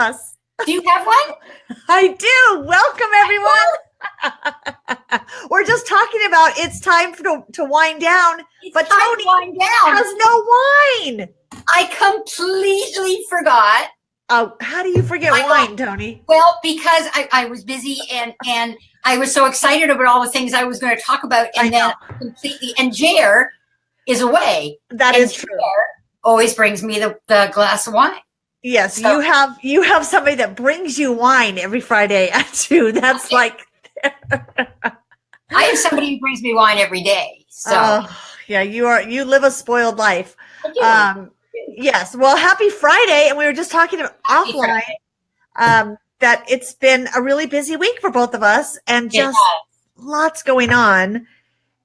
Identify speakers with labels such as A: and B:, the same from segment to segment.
A: bus.
B: Do you have one?
A: I do. Welcome, everyone. We're just talking about it's time to, to wind down,
B: It's
A: but
B: to
A: Tony
B: wind down.
A: has no wine.
B: I completely forgot.
A: Oh, how do you forget
B: I
A: wine, Tony?
B: Well, because I, I was busy and and I was so excited about all the things I was going to talk about, and then completely. And Jer is away.
A: That
B: and
A: is true.
B: Jer always brings me the, the glass of wine.
A: Yes,
B: So-
A: you have you have somebody that brings you wine every Friday at two. That's
B: Okay.
A: like
B: I have somebody who brings me wine every day. So
A: oh, yeah, you are you live a spoiled life. Um, yes. Well, happy Friday, and we were just talking about
B: Happy
A: offline um, that it's been a really busy week for both of us, and
B: Yeah.
A: just lots going on,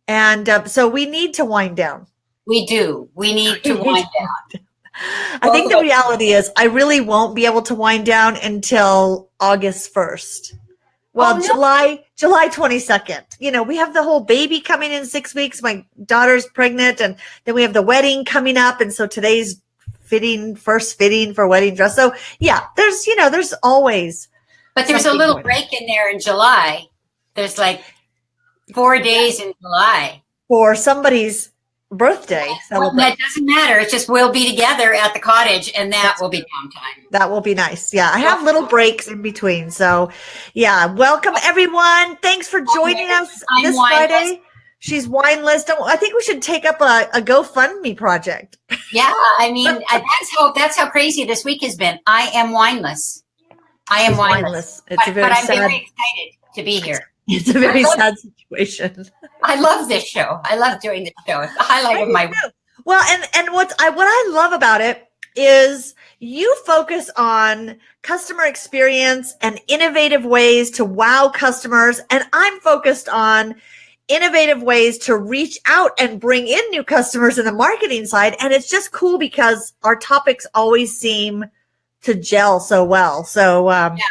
A: and uh, so we need to wind down.
B: we do. We need to wind down.
A: I think the reality is I really won't be able to wind down until August 1st. Well,
B: Oh, no.
A: July July 22nd. You know, we have the whole baby coming in 6 weeks. My daughter's pregnant and then we have the wedding coming up and so today's fitting first fitting for wedding dress. So, yeah, there's, you know, there's always
B: But there's a little
A: on.
B: break in there in July. There's like four days in July.
A: for somebody's birthday
B: Well, that doesn't matter. It's just we'll be together at the cottage, and that will be downtime.
A: That will be nice. Yeah, I have little breaks in between. So, yeah, welcome everyone. Thanks for joining us
B: I'm
A: this
B: wineless.
A: Friday. She's wineless. Don't, I think we should take up a, a GoFundMe project.
B: Yeah, I mean that's how that's how crazy this week has been. I am wineless. I am
A: She's
B: wineless,
A: It's a
B: but,
A: very
B: but I'm
A: sad.
B: very excited to be here.
A: It's a very
B: love-
A: sad situation.
B: I love this show. I love doing this show. It's the highlight of my.
A: Well, and and what's I what I love about it is you focus on customer experience and innovative ways to wow customers, and I'm focused on innovative ways to reach out and bring in new customers in the marketing side. And it's just cool because our topics always seem to gel so well. So um,
B: Yeah.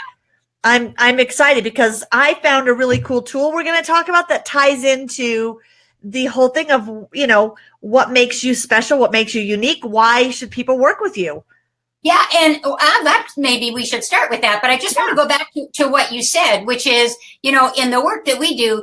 A: I'm I'm excited because I found a really cool tool we're going to talk about that ties into the whole thing of you know what makes you special, what makes you unique, why should people work with you?
B: Yeah, and uh, that maybe we should start with that. But I just want to go back to, to what you said, which is, you know, in the work that we do,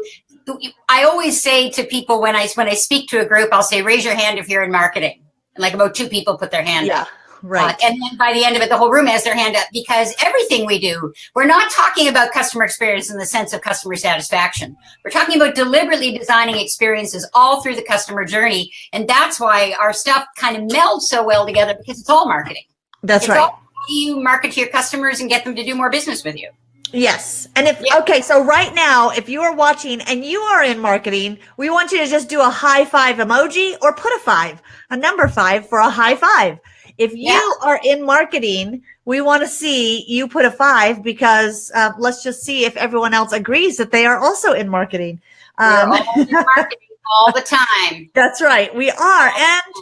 B: I always say to people when I when I speak to a group, I'll say, "Raise your hand if you're in marketing." And like about two people put their hand up.
A: Right.
B: Uh, and then by the end of it, the whole room has their hand up because everything we do, we're not talking about customer experience in the sense of customer satisfaction. We're talking about deliberately designing experiences all through the customer journey. And that's why our stuff kind of melds so well together because it's all marketing.
A: That's
B: it's
A: right.
B: all you market to your customers and get them to do more business with you.
A: Yes. And if,
B: Yeah.
A: okay, so right now, if you are watching and you are in marketing, we want you to just do a high five emoji or put a five, a number five for a high five. If you
B: Yeah.
A: are in marketing, we want to see you put a five because uh, let's just see if everyone else agrees that they are also in marketing. Um,
B: all in marketing all the time.
A: That's right. We are. And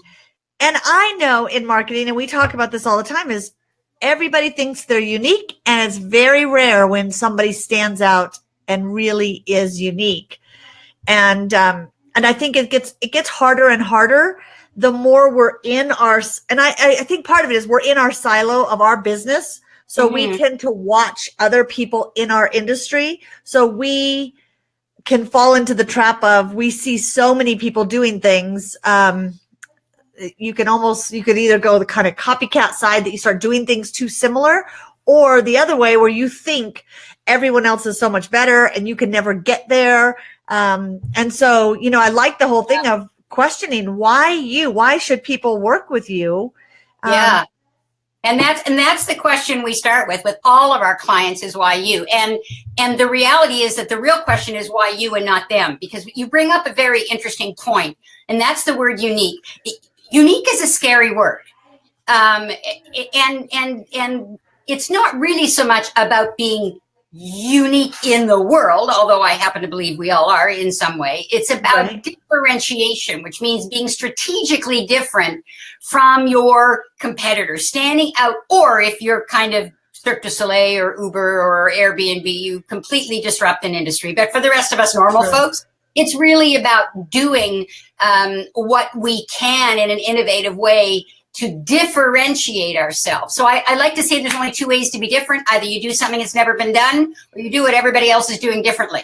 A: and I know in marketing, and we talk about this all the time, is everybody thinks they're unique, and it's very rare when somebody stands out and really is unique. And um, and I think it gets it gets harder and harder the more we're in our and I I think part of it is we're in our silo of our business. So we
B: Mhm.
A: tend to watch other people in our industry. So we can fall into the trap of we see so many people doing things um you can almost you could either go the kind of copycat side that you start doing things too similar or the other way where you think everyone else is so much better and you can never get there um and so you know i like the whole thing of questioning why you why should people work with you Um,
B: Yeah. And that's and that's the question we start with with all of our clients is why you. And and the reality is that the real question is why you and not them because you bring up a very interesting point and that's the word unique. Unique is a scary word. Um and and and it's not really so much about being unique in the world, although I happen to believe we all are in some way. It's about
A: Right.
B: differentiation, which means being strategically different from your competitors, standing out, or if you're kind of Cirque du Soleil or Uber or Airbnb, you completely disrupt an industry. But for the rest of us normal folks, it's really about doing um, what we can in an innovative way to differentiate ourselves. So I, I, like to say there's only two ways to be different. Either you do something that's never been done or you do what everybody else is doing differently.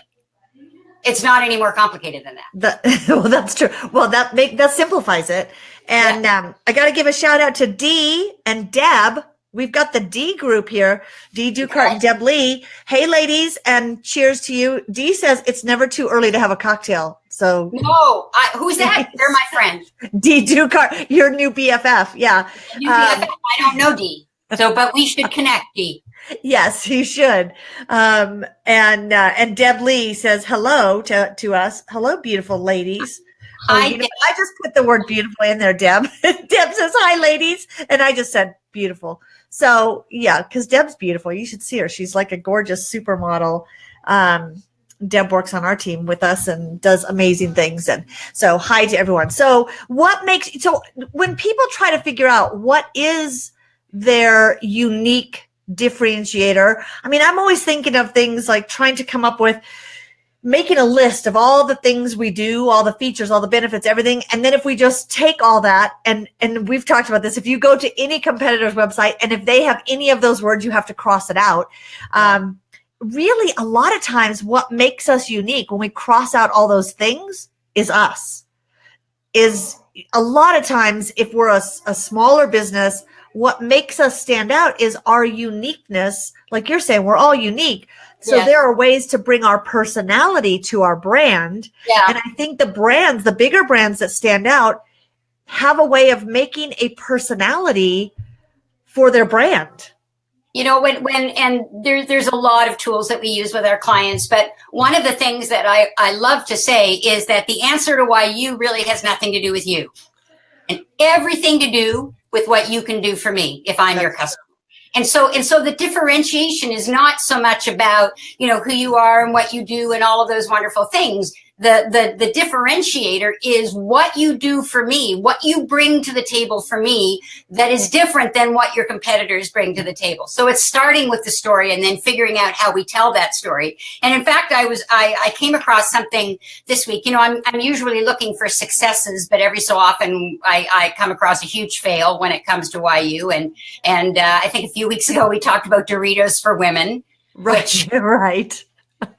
B: It's not any more complicated than that.
A: that well, that's true. Well, that make that simplifies it. And yeah. um, I got to give a shout out to Dee and Deb we've got the D group here, Dee Dukart and Deb Lee. Hey, ladies, and cheers to you. D says it's never too early to have a cocktail. So
B: no, I, who's that? They're my friend.
A: Dee Dukart, your new BFF. Yeah.
B: New BFF. Um, I don't know D. So, but we should connect, D.
A: Yes, you should. Um, and uh, and Deb Lee says hello to, to us. Hello, beautiful ladies. Oh, I, I just put the word beautiful in there, Deb. Deb says hi, ladies, and I just said beautiful. So yeah, because Deb's beautiful. You should see her. She's like a gorgeous supermodel. Um, Deb works on our team with us and does amazing things. And so hi to everyone. So what makes, so when people try to figure out what is their unique differentiator, I mean, I'm always thinking of things like trying to come up with, making a list of all the things we do, all the features, all the benefits, everything. And then if we just take all that and, and we've talked about this, if you go to any competitor's website and if they have any of those words, you have to cross it out. Um, really a lot of times what makes us unique when we cross out all those things is us is a lot of times if we're a, a smaller business, what makes us stand out is our uniqueness. Like you're saying, we're all unique so yes. there are ways to bring our personality to our brand. Yeah. And I think the brands, the bigger brands that stand out, have a way of making a personality for their brand.
B: You know, when when and there, there's a lot of tools that we use with our clients, but one of the things that I, I love to say is that the answer to why you really has nothing to do with you and everything to do with what you can do for me if I'm That's your customer. And so, and so the differentiation is not so much about, you know, who you are and what you do and all of those wonderful things the, the, the differentiator is what you do for me, what you bring to the table for me that is different than what your competitors bring to the table. So it's starting with the story and then figuring out how we tell that story. And in fact, I was, I, I came across something this week, you know, I'm, I'm usually looking for successes, but every so often I, I come across a huge fail when it comes to YU. And, and uh, I think a few weeks ago, we talked about Doritos for women.
A: Right, which, right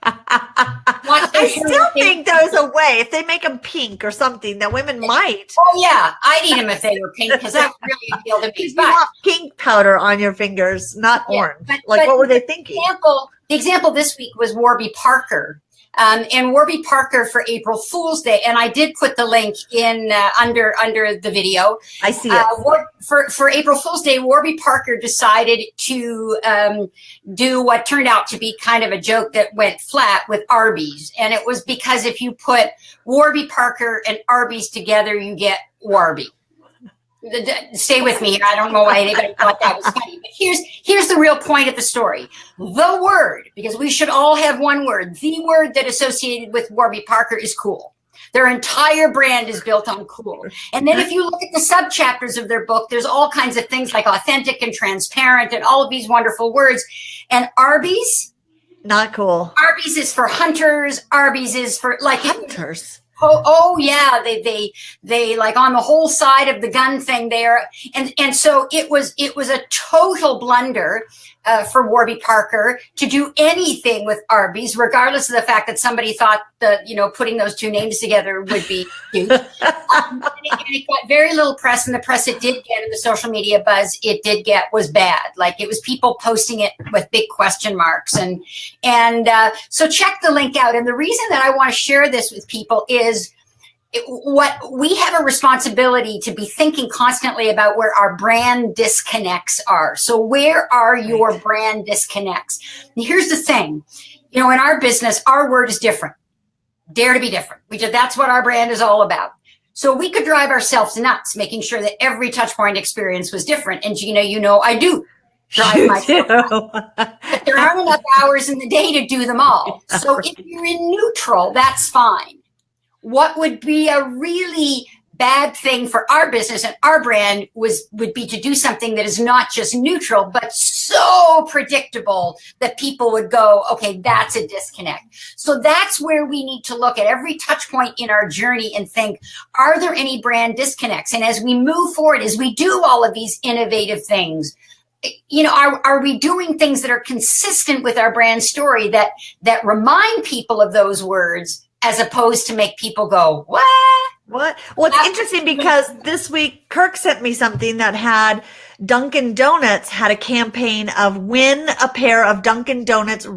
A: I still think there's a way if they make them pink or something that women oh, might.
B: Oh yeah, I'd eat them if they were pink because that really appealed to me.
A: You want pink powder on your fingers, not yeah, orange. But, like but what were they thinking?
B: Example, the example this week was Warby Parker um, and Warby Parker for April Fool's Day. And I did put the link in uh, under under the video.
A: I see it. Uh,
B: War, for, for April Fool's Day, Warby Parker decided to um, do what turned out to be kind of a joke that went flat with Arby's. And it was because if you put Warby Parker and Arby's together, you get Warby stay with me. I don't know why anybody thought that was funny, but here's here's the real point of the story. The word, because we should all have one word. The word that associated with Warby Parker is cool. Their entire brand is built on cool. And then if you look at the sub chapters of their book, there's all kinds of things like authentic and transparent and all of these wonderful words. And Arby's,
A: not cool.
B: Arby's is for hunters. Arby's is for like
A: hunters.
B: Oh, oh yeah, they they they like on the whole side of the gun thing there, and and so it was it was a total blunder uh, for Warby Parker to do anything with Arby's, regardless of the fact that somebody thought that, you know, putting those two names together would be cute. um, and, it, and, it, got very little press, and the press it did get, and the social media buzz it did get was bad. Like it was people posting it with big question marks, and and uh, so check the link out. And the reason that I want to share this with people is what we have a responsibility to be thinking constantly about where our brand disconnects are. So where are your brand disconnects? And here's the thing, you know, in our business, our word is different. Dare to be different. We just, that's what our brand is all about. So we could drive ourselves nuts, making sure that every touch point experience was different. And Gina, you know, I do drive you myself. but there aren't enough hours in the day to do them all. So if you're in neutral, that's fine what would be a really bad thing for our business and our brand was would be to do something that is not just neutral but so predictable that people would go okay that's a disconnect. So that's where we need to look at every touch point in our journey and think are there any brand disconnects? And as we move forward as we do all of these innovative things you know are, are we doing things that are consistent with our brand story that that remind people of those words as opposed to make people go what
A: what? Well, it's interesting because this week Kirk sent me something that had Dunkin' Donuts had a campaign of win a pair of Dunkin' Donuts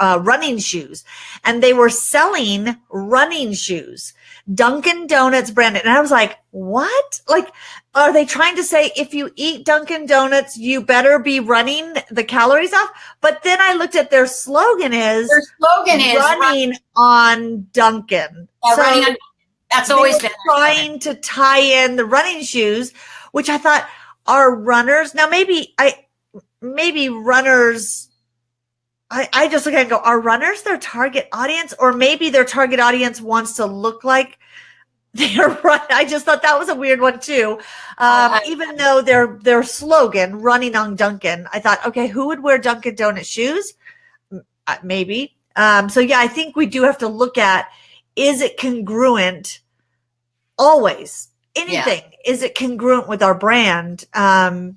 A: uh, running shoes, and they were selling running shoes, Dunkin' Donuts branded. And I was like, what? Like, are they trying to say if you eat Dunkin' Donuts, you better be running the calories off? But then I looked at their slogan is
B: their slogan is
A: running on Dunkin'.
B: Yeah, so, running on that's always been
A: trying to tie in the running shoes, which I thought are runners. Now maybe I maybe runners I, I just look at it and go, are runners their target audience? Or maybe their target audience wants to look like they're run. I just thought that was a weird one too. Um, even though their their slogan, running on Dunkin', I thought, okay, who would wear Dunkin' Donut shoes? Uh, maybe. Um, so yeah, I think we do have to look at is it congruent always anything yeah. is it congruent with our brand um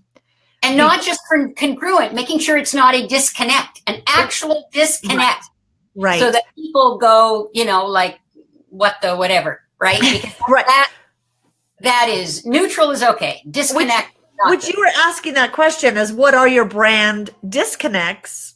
B: and not just congruent making sure it's not a disconnect an actual disconnect
A: right, right.
B: so that people go you know like what the whatever right because
A: right
B: that that is neutral is okay disconnect
A: which, which you were asking that question is what are your brand disconnects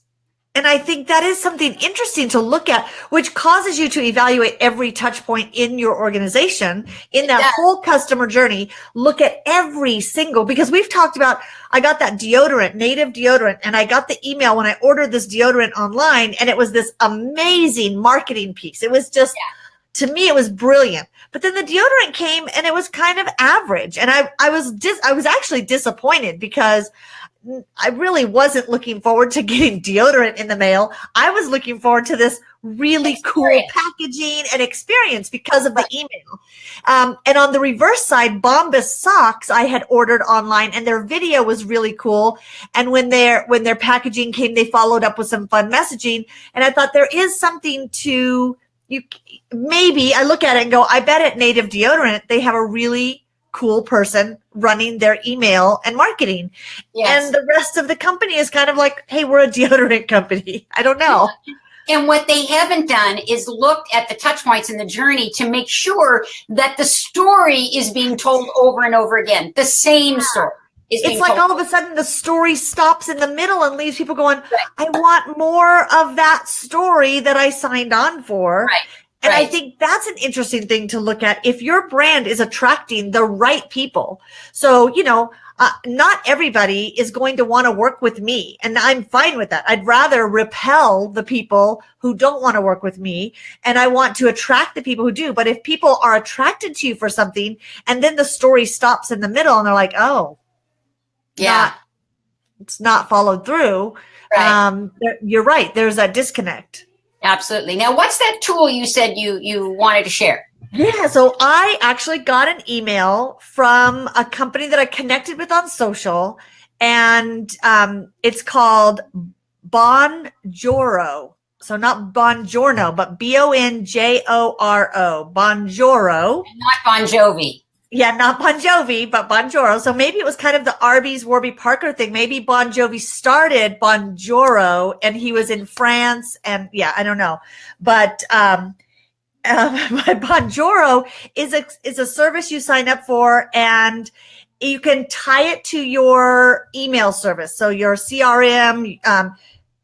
A: and I think that is something interesting to look at, which causes you to evaluate every touch point in your organization in that yeah. whole customer journey. Look at every single, because we've talked about, I got that deodorant, native deodorant, and I got the email when I ordered this deodorant online and it was this amazing marketing piece. It was just, yeah. To me, it was brilliant. But then the deodorant came and it was kind of average. And I, I was dis, I was actually disappointed because I really wasn't looking forward to getting deodorant in the mail. I was looking forward to this really experience. cool packaging and experience because of the email. Um, and on the reverse side, Bombas socks I had ordered online and their video was really cool. And when their, when their packaging came, they followed up with some fun messaging. And I thought there is something to you. Maybe I look at it and go, I bet at native deodorant, they have a really cool person running their email and marketing. Yes. And the rest of the company is kind of like, hey, we're a deodorant company. I don't know.
B: And what they haven't done is looked at the touch points in the journey to make sure that the story is being told over and over again, the same story.
A: It's like all of a sudden the story stops in the middle and leaves people going, right. I want more of that story that I signed on for.
B: Right.
A: And right. I think that's an interesting thing to look at. If your brand is attracting the right people. So, you know, uh, not everybody is going to want to work with me. And I'm fine with that. I'd rather repel the people who don't want to work with me. And I want to attract the people who do. But if people are attracted to you for something and then the story stops in the middle and they're like, oh,
B: yeah, not,
A: it's not followed through. Right. Um, you're right. There's a disconnect.
B: Absolutely. Now, what's that tool you said you you wanted to share?
A: Yeah, so I actually got an email from a company that I connected with on social, and um, it's called Bonjoro. So not Bongiorno, but B O N J O R O, Bonjoro.
B: Not Bon Jovi
A: yeah, not Bon Jovi, but Bonjoro. So maybe it was kind of the Arby's Warby Parker thing. Maybe Bon Jovi started Bonjoro and he was in France and yeah, I don't know. But um uh, but Bonjoro is a is a service you sign up for and you can tie it to your email service. So your CRM um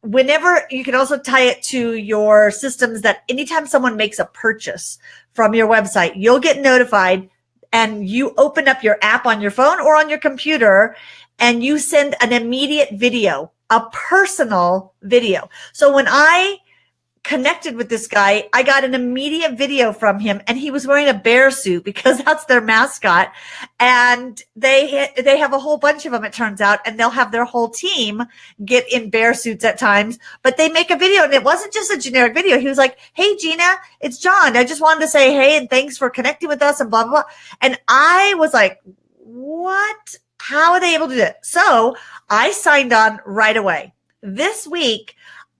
A: whenever you can also tie it to your systems that anytime someone makes a purchase from your website, you'll get notified and you open up your app on your phone or on your computer and you send an immediate video, a personal video. So when I connected with this guy. I got an immediate video from him and he was wearing a bear suit because that's their mascot. And they, they have a whole bunch of them, it turns out, and they'll have their whole team get in bear suits at times, but they make a video and it wasn't just a generic video. He was like, Hey, Gina, it's John. I just wanted to say, Hey, and thanks for connecting with us and blah, blah, blah. And I was like, what? How are they able to do it? So I signed on right away. This week,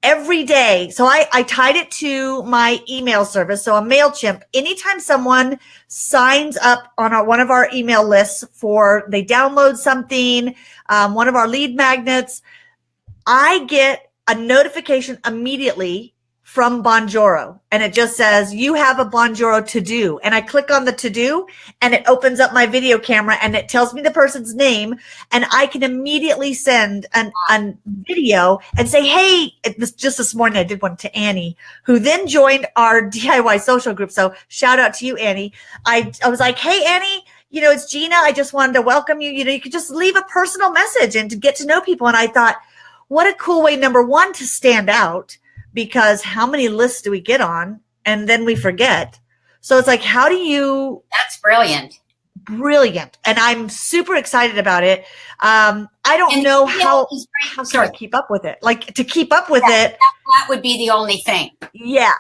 A: every day. So I, I tied it to my email service. So a MailChimp, anytime someone signs up on our, one of our email lists for, they download something, um, one of our lead magnets, I get a notification immediately from Bonjoro and it just says you have a Bonjoro to do. And I click on the to do and it opens up my video camera and it tells me the person's name and I can immediately send an, an video and say hey just this morning I did one to Annie who then joined our DIY social group. So shout out to you Annie. I I was like hey Annie you know it's Gina. I just wanted to welcome you. You know you could just leave a personal message and to get to know people. And I thought what a cool way number one to stand out because how many lists do we get on and then we forget? So it's like, how do you?
B: That's brilliant.
A: Brilliant. And I'm super excited about it. Um, I don't and know how, how to keep up with it. Like to keep up with
B: yeah,
A: it.
B: That, that, would be the only thing.
A: Yeah.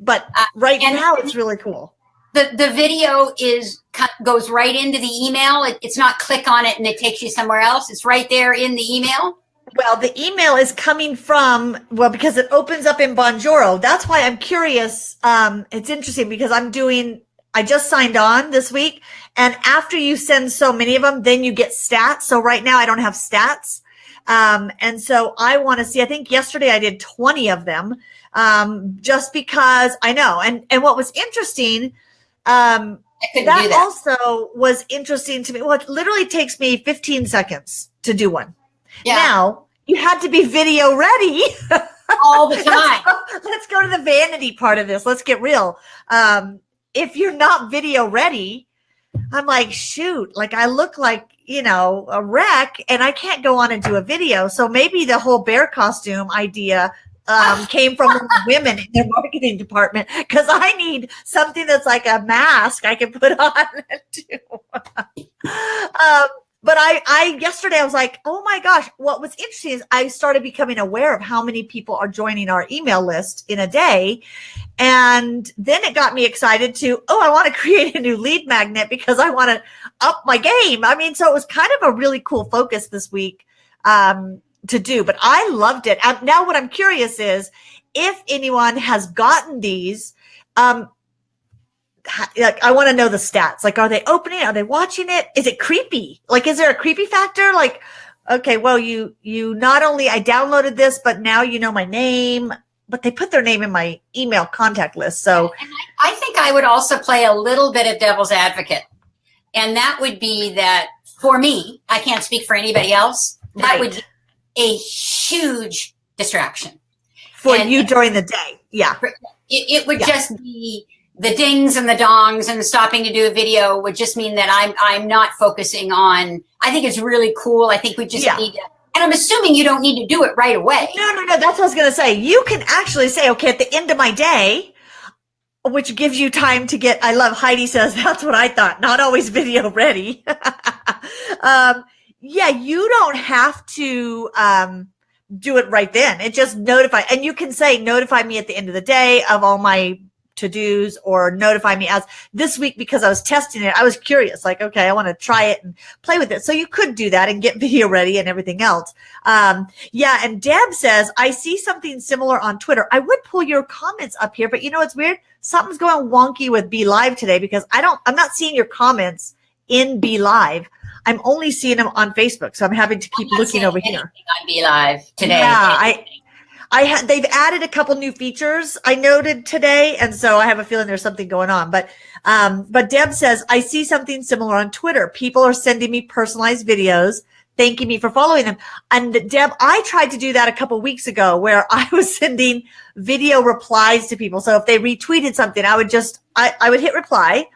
A: But uh, right now it's really cool.
B: The, the video is goes right into the email. It, it's not click on it and it takes you somewhere else. It's right there in the email.
A: Well, the email is coming from, well, because it opens up in Bonjoro. That's why I'm curious. Um, it's interesting because I'm doing, I just signed on this week. And after you send so many of them, then you get stats. So right now I don't have stats. Um, and so I want to see, I think yesterday I did 20 of them. Um, just because I know. And, and what was interesting, um, that, that, also was interesting to me. Well, it literally takes me 15 seconds to do one. Yeah. Now you had to be video ready
B: all the time.
A: let's, go, let's, go, to the vanity part of this. Let's get real. Um, if you're not video ready, I'm like, shoot, like I look like, you know, a wreck and I can't go on and do a video. So maybe the whole bear costume idea um, came from women in their marketing department because I need something that's like a mask I can put on. And do. um, but I, I yesterday I was like, oh my gosh, what was interesting is I started becoming aware of how many people are joining our email list in a day. And then it got me excited to, oh, I want to create a new lead magnet because I want to up my game. I mean, so it was kind of a really cool focus this week um, to do, but I loved it. Now, what I'm curious is if anyone has gotten these, um, like I want to know the stats. Like, are they opening? Are they watching it? Is it creepy? Like, is there a creepy factor? Like, okay, well, you you not only I downloaded this, but now you know my name. But they put their name in my email contact list. So
B: I, I think I would also play a little bit of devil's advocate, and that would be that for me, I can't speak for anybody else. That would be a huge distraction
A: for and, you during the day. Yeah,
B: it, it would yeah. just be the dings and the dongs and stopping to do a video would just mean that I'm I'm not focusing on. I think it's really cool. I think we just yeah. need to. And I'm assuming you don't need to do it right away.
A: No, no, no. That's what I was going to say. You can actually say, okay, at the end of my day, which gives you time to get. I love Heidi says that's what I thought. Not always video ready. um, yeah, you don't have to. Um, do it right then. It just notify, and you can say notify me at the end of the day of all my to dos or notify me as this week because I was testing it. I was curious, like, okay, I want to try it and play with it. So you could do that and get video ready and everything else. Um, yeah. And Deb says, I see something similar on Twitter. I would pull your comments up here, but you know, it's weird. Something's going wonky with BeLive today because I don't, I'm not seeing your comments in BeLive. I'm only seeing them on Facebook. So I'm having to keep looking over here.
B: On BeLive today.
A: Yeah. I, I had they've added a couple new features I noted today, and so I have a feeling there's something going on. But um, but Deb says I see something similar on Twitter. People are sending me personalized videos, thanking me for following them. And Deb, I tried to do that a couple weeks ago, where I was sending video replies to people. So if they retweeted something, I would just I, I would hit reply,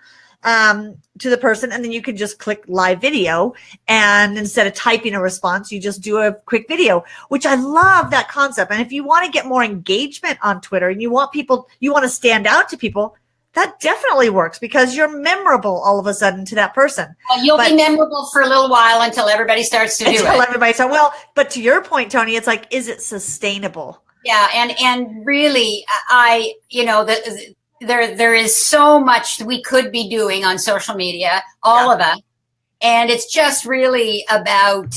A: um, to the person and then you can just click live video and instead of typing a response you just do a quick video which i love that concept and if you want to get more engagement on twitter and you want people you want to stand out to people that definitely works because you're memorable all of a sudden to that person.
B: Well, you'll but, be memorable for a little while until everybody starts to do
A: until it. Everybody starts. Well, but to your point, Tony, it's like, is it sustainable?
B: Yeah, and and really, I you know the, there there is so much we could be doing on social media, all yeah. of us, and it's just really about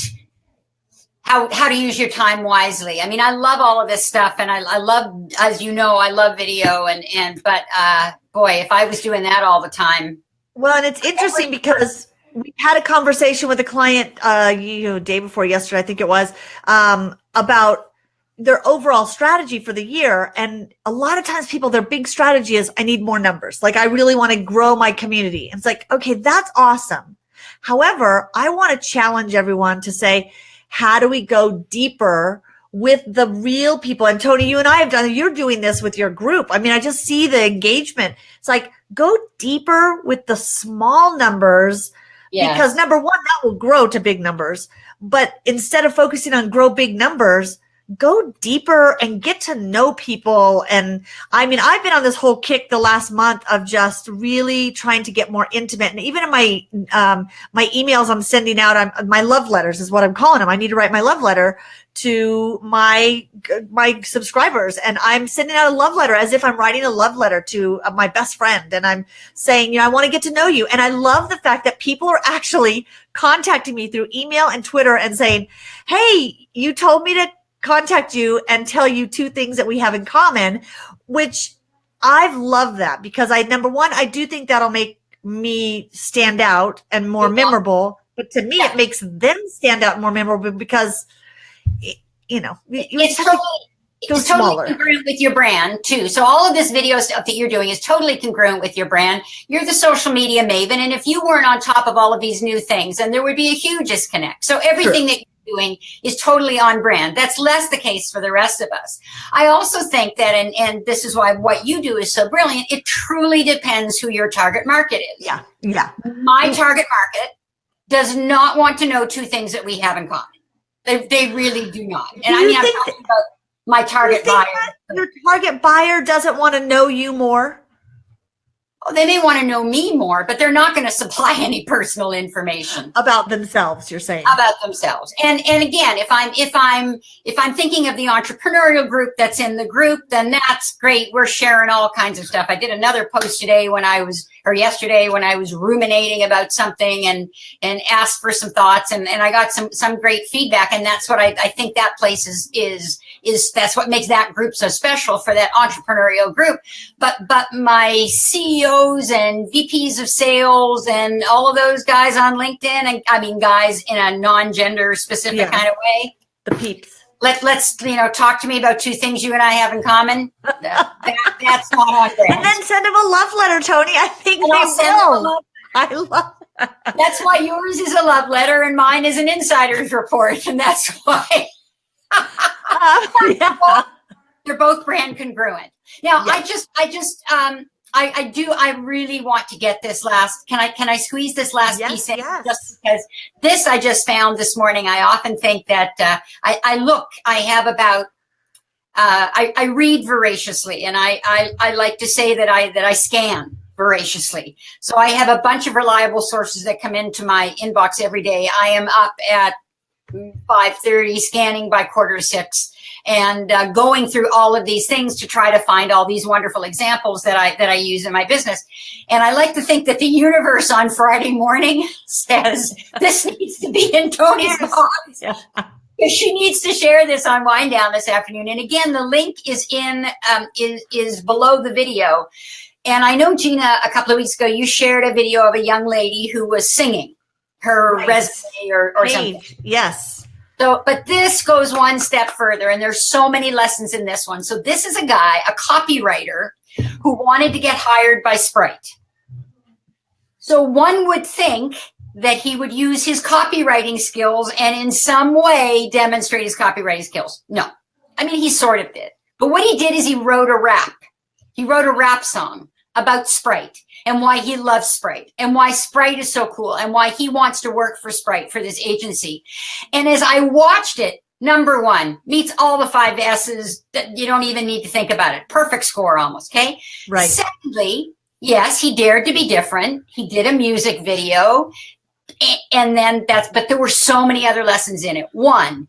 B: how how to use your time wisely. I mean, I love all of this stuff, and I, I love, as you know, I love video, and and but uh, boy, if I was doing that all the time.
A: Well, and it's interesting because we had a conversation with a client, uh, you know, day before yesterday, I think it was, um, about their overall strategy for the year. And a lot of times people, their big strategy is, I need more numbers. Like, I really want to grow my community. And it's like, okay, that's awesome. However, I want to challenge everyone to say, how do we go deeper with the real people? And Tony, you and I have done, you're doing this with your group. I mean, I just see the engagement. It's like, go deeper with the small numbers yeah. because number one, that will grow to big numbers. But instead of focusing on grow big numbers, go deeper and get to know people. And I mean, I've been on this whole kick the last month of just really trying to get more intimate. And even in my, um, my emails I'm sending out, I'm, my love letters is what I'm calling them. I need to write my love letter to my my subscribers and i'm sending out a love letter as if i'm writing a love letter to uh, my best friend and i'm saying you know i want to get to know you and i love the fact that people are actually contacting me through email and twitter and saying hey you told me to contact you and tell you two things that we have in common, which I've loved that because I, number one, I do think that'll make me stand out and more memorable. But to me, yeah. it makes them stand out more memorable because, you know,
B: it's totally, it's totally congruent with your brand too. So all of this video stuff that you're doing is totally congruent with your brand. You're the social media maven. And if you weren't on top of all of these new things, then there would be a huge disconnect. So everything that doing is totally on brand. That's less the case for the rest of us. I also think that, and, and this is why what you do is so brilliant, it truly depends who your target market is.
A: Yeah. Yeah.
B: My target market does not want to know two things that we have in common. They, they really do not. And do I mean, I'm talking about my target buyer.
A: Your target buyer doesn't want to know you more Oh,
B: they may want to know me more, but they're not going to supply any personal information
A: about themselves. You're saying
B: about themselves. And and again, if I'm if I'm if I'm thinking of the entrepreneurial group that's in the group, then that's great. We're sharing all kinds of stuff. I did another post today when I was or yesterday when I was ruminating about something and and asked for some thoughts and and I got some some great feedback. And that's what I, I think that place is is is that's what makes that group so special for that entrepreneurial group. But but my CEOs and VPs of sales and all of those guys on LinkedIn, and I mean guys in a non-gender specific yeah. kind of way.
A: The peeps.
B: Let, let's you know talk to me about two things you and I have in common. that, that's not on brand.
A: And then send them a love letter, Tony. I think and they will. I love.
B: that's why yours is a love letter and mine is an insider's report, and that's why uh, yeah. They're both brand congruent. Now, I just, I just, um, I, I, do. I really want to get this last. Can I? Can I squeeze this last yes, piece in? Yes. Just because this I just found this morning. I often think that uh, I, I, look. I have about. Uh, I, I, read voraciously, and I, I, I like to say that I that I scan voraciously. So I have a bunch of reliable sources that come into my inbox every day. I am up at 5.30, scanning by quarter six, and uh, going through all of these things to try to find all these wonderful examples that I that I use in my business. And I like to think that the universe on Friday morning says this needs to be in Tony's box. Yeah. She needs to share this on Wind Down this afternoon. And again, the link is in um, is is below the video. And I know Gina, a couple of weeks ago, you shared a video of a young lady who was singing her right. resume or, or something.
A: Yes.
B: So, but this goes one step further, and there's so many lessons in this one. So, this is a guy, a copywriter, who wanted to get hired by Sprite. So, one would think that he would use his copywriting skills and in some way demonstrate his copywriting skills. No, I mean, he sort of did. But what he did is he wrote a rap. He wrote a rap song about Sprite and why he loves Sprite and why Sprite is so cool and why he wants to work for Sprite for this agency. And as I watched it, number one meets all the five S's that you don't even need to think about it. Perfect score almost. Okay.
A: Right.
B: Secondly, yes, he dared to be different. He did a music video and then that's, but there were so many other lessons in it. One,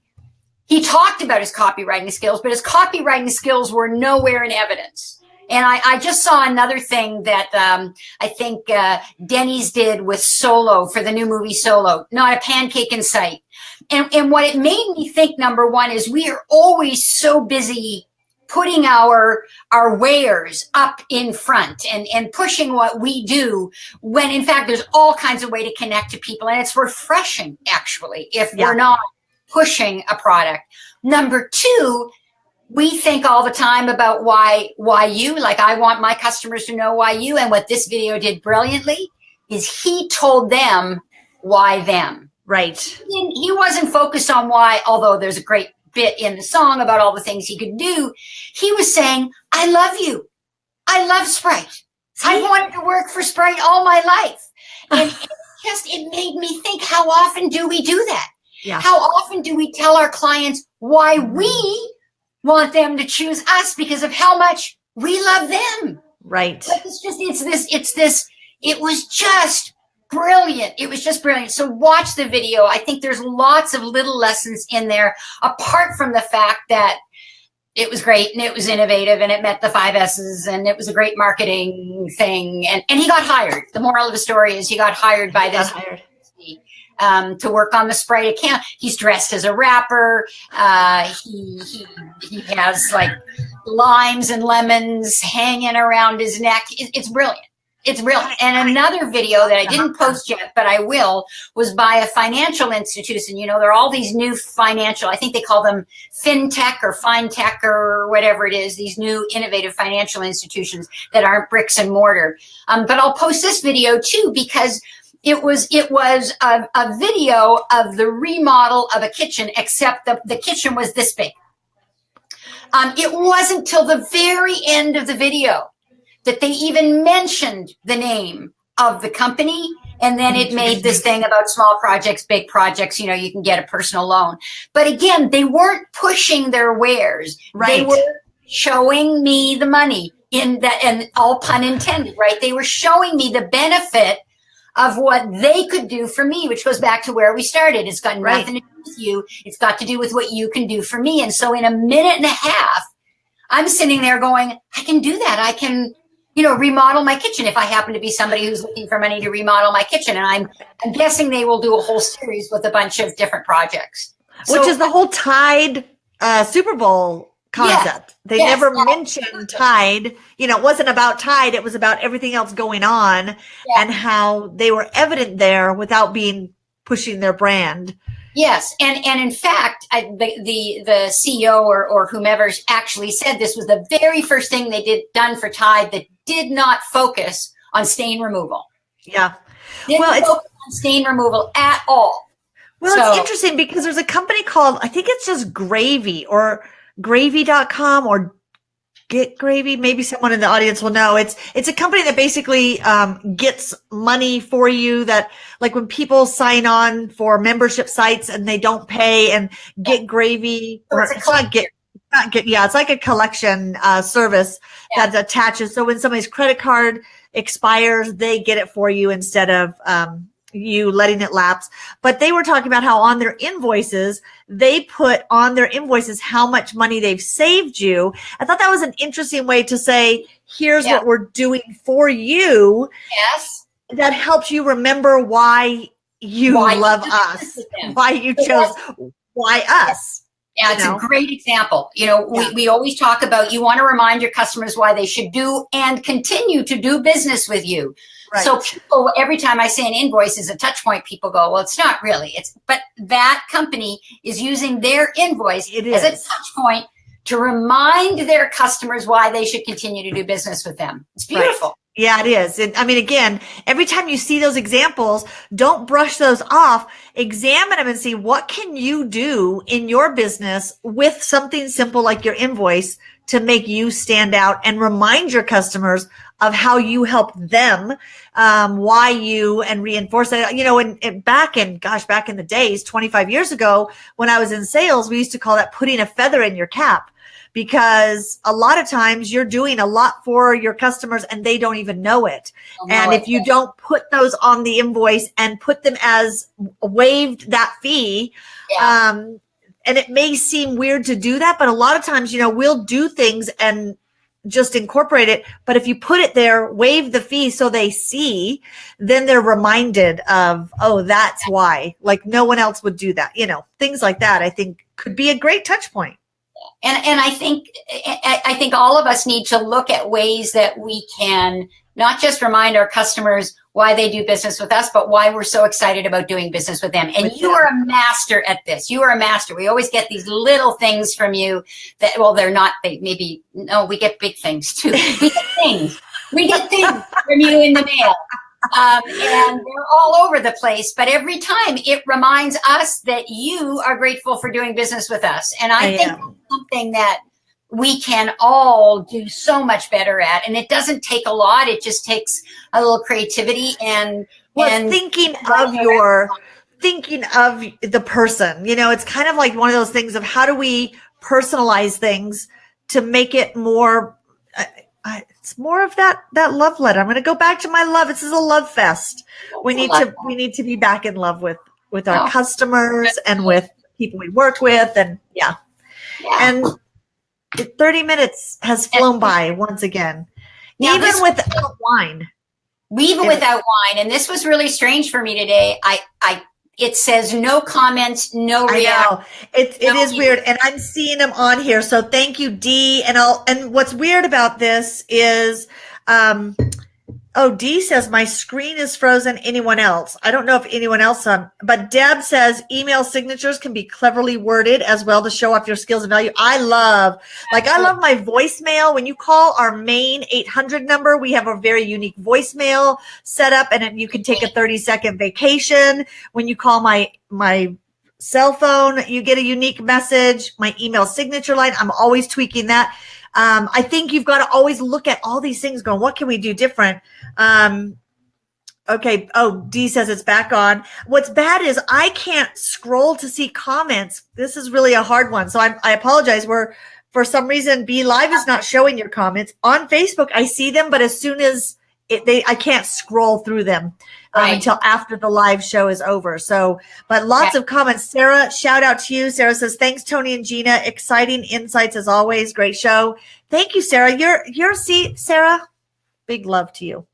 B: he talked about his copywriting skills, but his copywriting skills were nowhere in evidence. And I, I just saw another thing that um, I think uh, Denny's did with Solo for the new movie Solo, not a pancake in sight. And, and what it made me think, number one, is we are always so busy putting our our wares up in front and and pushing what we do when in fact there's all kinds of way to connect to people and it's refreshing actually if yeah. we're not pushing a product number two we think all the time about why why you like i want my customers to know why you and what this video did brilliantly is he told them why them
A: right
B: he, he wasn't focused on why although there's a great bit in the song about all the things he could do. He was saying, I love you. I love Sprite. See? I wanted to work for Sprite all my life. And it just, it made me think, how often do we do that? Yeah. How often do we tell our clients why we want them to choose us because of how much we love them?
A: Right.
B: Like it's just, it's this, it's this, it was just brilliant. It was just brilliant. So watch the video. I think there's lots of little lessons in there, apart from the fact that it was great and it was innovative and it met the five S's and it was a great marketing thing. And, and he got hired. The moral of the story is he got hired by this um, to work on the Sprite account. He's dressed as a rapper. Uh, he, he, he has like limes and lemons hanging around his neck. It, it's brilliant. It's real. And another video that I didn't post yet, but I will, was by a financial institution. You know, there are all these new financial, I think they call them fintech or fintech or whatever it is, these new innovative financial institutions that aren't bricks and mortar. Um, but I'll post this video too because it was it was a, a video of the remodel of a kitchen, except the, the kitchen was this big. Um, it wasn't till the very end of the video that they even mentioned the name of the company. And then it made this thing about small projects, big projects, you know, you can get a personal loan. But again, they weren't pushing their wares. Right. They were showing me the money in that, and all pun intended, right? They were showing me the benefit of what they could do for me, which goes back to where we started. It's got right. nothing to do with you. It's got to do with what you can do for me. And so in a minute and a half, I'm sitting there going, I can do that. I can you know, remodel my kitchen if I happen to be somebody who's looking for money to remodel my kitchen. And I'm, I'm guessing they will do a whole series with a bunch of different projects.
A: Which is the whole Tide uh, Super Bowl concept. Yeah, they yes, never mentioned Tide. You know, it wasn't about Tide. It was about everything else going on yeah. and how they were evident there without being pushing their brand.
B: Yes, and and in fact, I, the the the CEO or or whomever actually said this was the very first thing they did done for Tide that did not focus on stain removal.
A: Yeah,
B: didn't well, focus on stain removal at all.
A: Well, so, it's interesting because there's a company called I think it's just Gravy or Gravy.com or Get Gravy. Maybe someone in the audience will know. It's it's a company that basically um, gets money for you. That like when people sign on for membership sites and they don't pay, and Get Gravy or it's not Get not Get yeah, it's like a collection uh, service yeah. that attaches. So when somebody's credit card expires, they get it for you instead of um, you letting it lapse. But they were talking about how on their invoices, they put on their invoices how much money they've saved you. I thought that was an interesting way to say, here's yeah. what we're doing for you.
B: Yes.
A: That helps you remember why you why love you us, why you chose, why us.
B: Yeah, it's you know? a great example. You know, yeah. we, we always talk about you want to remind your customers why they should do and continue to do business with you. Right. So people, every time I say an invoice is a touch point, people go, well, it's not really. It's but that company is using their invoice as a touch point to remind their customers why they should continue to do business with them. It's beautiful. Right.
A: Yeah, it is. And I mean, again, every time you see those examples, don't brush those off. Examine them and see what can you do in your business with something simple like your invoice to make you stand out and remind your customers of how you help them, um, why you and reinforce that. You know, and back in, gosh, back in the days, 25 years ago, when I was in sales, we used to call that putting a feather in your cap because a lot of times you're doing a lot for your customers and they don't even know it. and if you don't put those on the invoice and put them as waived that fee, yeah. um, and it may seem weird to do that, but a lot of times, you know, we'll do things and just incorporate it. But if you put it there, waive the fee so they see, then they're reminded of, oh, that's why. Like no one else would do that. You know, things like that, I think could be a great touch point
B: and and I think I think all of us need to look at ways that we can not just remind our customers why they do business with us, but why we're so excited about doing business with them. And with you them. are a master at this. You are a master. We always get these little things from you that, well, they're not, they maybe, no, we get big things too. We get things. We get things from you in the mail um, and they're all over the place. But every time it reminds us that you are grateful for doing business with us. And I, I think something that we can all do so much better at. And it doesn't take a lot. It just takes a little creativity and,
A: well,
B: and
A: thinking of your, thinking of the person, you know, it's kind of like one of those things of how do we personalize things to make it more, uh, it's more of that that love letter. I'm going to go back to my love. This is a love fest. We need to we need to be back in love with with our oh. customers and with people we work with, and yeah, yeah. and 30 minutes has flown by once again, now, even without wine.
B: Even without wine, and this was really strange for me today. I I it says no comments, no reaction.
A: It, it no is weird. And I'm seeing them on here. So thank you, D. And I'll, and what's weird about this is, um, Oh, D says my screen is frozen. Anyone else? I don't know if anyone else on, but Deb says email signatures can be cleverly worded as well to show off your skills and value. I love, like, I love my voicemail. When you call our main 800 number, we have a very unique voicemail set up and you can take a 30 second vacation. When you call my, my cell phone, you get a unique message. My email signature line, I'm always tweaking that. Um, I think you've got to always look at all these things going, what can we do different? Um, okay. Oh, D says it's back on. What's bad is I can't scroll to see comments. This is really a hard one. So I'm, I apologize. We're, for some reason, BeLive is not showing your comments on Facebook. I see them, but as soon as it, they, I can't scroll through them um, right. until after the live show is over. So, but lots of comments. Sarah, shout out to you. Sarah says, thanks, Tony and Gina. Exciting insights as always. Great show. Thank you, Sarah. You're, you're, see, Sarah, big love to you.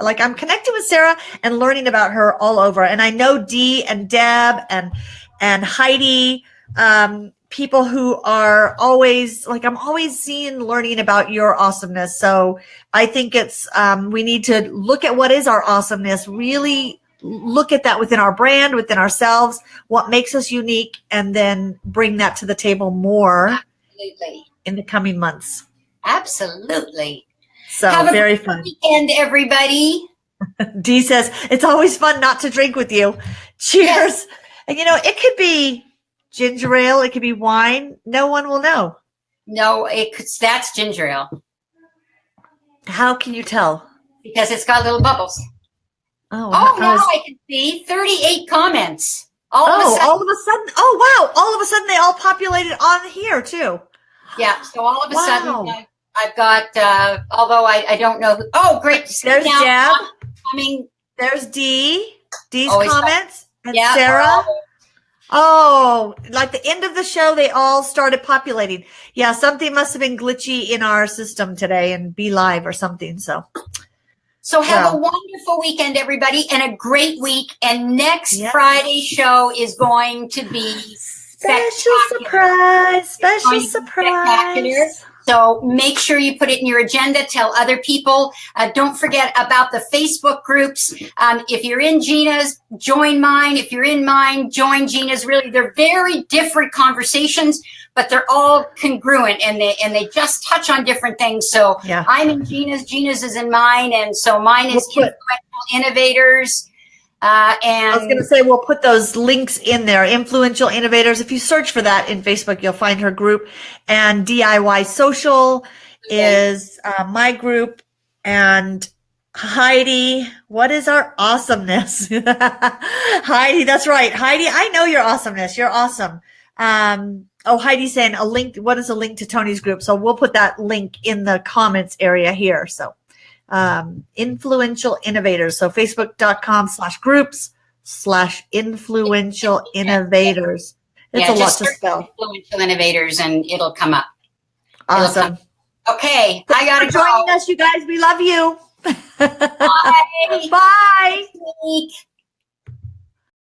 A: Like I'm connecting with Sarah and learning about her all over. And I know Dee and Deb and, and Heidi, um, people who are always like i'm always seeing learning about your awesomeness. So i think it's um, we need to look at what is our awesomeness really look at that within our brand within ourselves what makes us unique and then bring that to the table more absolutely. in the coming months.
B: Absolutely.
A: So Have very fun.
B: weekend everybody.
A: D says it's always fun not to drink with you. Cheers. Yes. and you know it could be ginger ale. It could be wine. No one will know.
B: No, it could, that's ginger ale.
A: How can you tell?
B: Because it's got little bubbles. Oh, oh now I can see 38 comments.
A: All oh, of a sudden, all of a sudden. Oh, wow. All of a sudden they all populated on here too.
B: Yeah. So all of a wow. sudden I've got, uh, although I, I don't know. Who, oh, great.
A: There's Deb. Coming. There's D. D's Always comments. And yeah, Sarah. Oh, like the end of the show, they all started populating. Yeah, something must have been glitchy in our system today and BeLive or something. So,
B: so have a wonderful weekend, everybody, and a great week. And next. Friday show is going to be
A: special surprise, special surprise.
B: So make sure you put it in your agenda. Tell other people. Uh, don't forget about the Facebook groups. Um, if you're in Gina's, join mine. If you're in mine, join Gina's. Really, they're very different conversations, but they're all congruent and they and they just touch on different things. So yeah. I'm in Gina's, Gina's is in mine, and so mine is we'll Innovators. Uh, and
A: I was going to say we'll put those links in there. Influential innovators. If you search for that in Facebook, you'll find her group. And DIY Social okay. is uh, my group. And Heidi, what is our awesomeness? Heidi, that's right. Heidi, I know your awesomeness. You're awesome. Um, oh, Heidi's saying a link. What is a link to Tony's group? So we'll put that link in the comments area here. So um, influential innovators. So facebook.com slash groups slash influential innovators. It's yeah, a lot to spell.
B: Influential innovators and it'll come up.
A: Awesome. Come.
B: Okay. I got to
A: joining us, you guys. We love you.
B: Bye.
A: Bye.